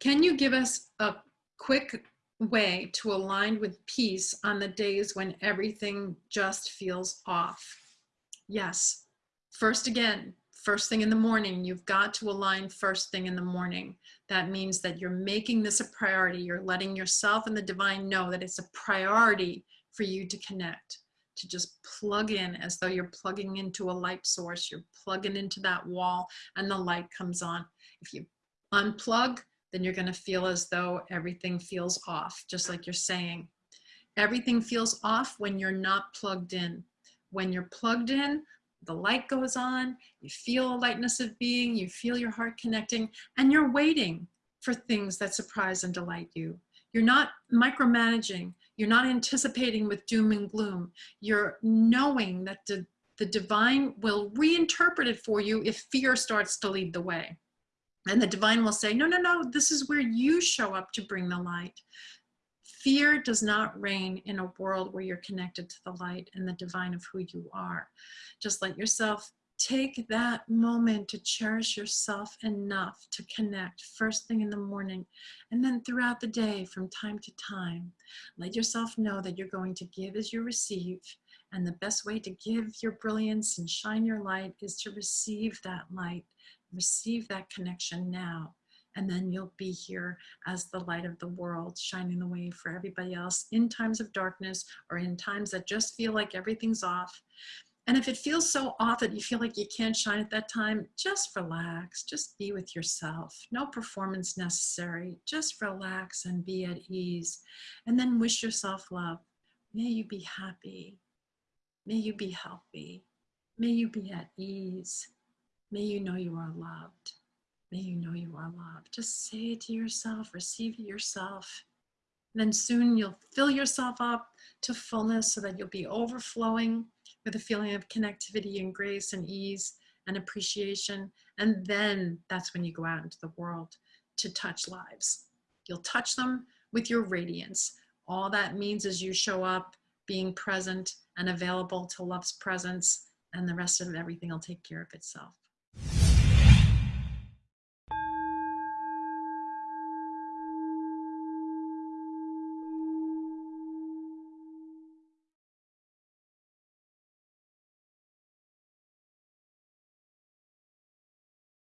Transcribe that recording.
Can you give us a quick way to align with peace on the days when everything just feels off? Yes. First again, first thing in the morning, you've got to align first thing in the morning. That means that you're making this a priority. You're letting yourself and the divine know that it's a priority for you to connect, to just plug in as though you're plugging into a light source. You're plugging into that wall and the light comes on. If you unplug, then you're going to feel as though everything feels off, just like you're saying. Everything feels off when you're not plugged in. When you're plugged in, the light goes on, you feel a lightness of being, you feel your heart connecting, and you're waiting for things that surprise and delight you. You're not micromanaging. You're not anticipating with doom and gloom. You're knowing that the, the divine will reinterpret it for you if fear starts to lead the way. And the divine will say, no, no, no, this is where you show up to bring the light. Fear does not reign in a world where you're connected to the light and the divine of who you are. Just let yourself take that moment to cherish yourself enough to connect first thing in the morning and then throughout the day from time to time. Let yourself know that you're going to give as you receive. And the best way to give your brilliance and shine your light is to receive that light, receive that connection now and then you'll be here as the light of the world, shining the way for everybody else in times of darkness or in times that just feel like everything's off. And if it feels so off that you feel like you can't shine at that time, just relax, just be with yourself. No performance necessary. Just relax and be at ease. And then wish yourself love. May you be happy. May you be healthy. May you be at ease. May you know you are loved. May you know you are loved. Just say it to yourself, receive it yourself. And then soon you'll fill yourself up to fullness so that you'll be overflowing with a feeling of connectivity and grace and ease and appreciation. And then that's when you go out into the world to touch lives. You'll touch them with your radiance. All that means is you show up being present and available to love's presence and the rest of everything will take care of itself.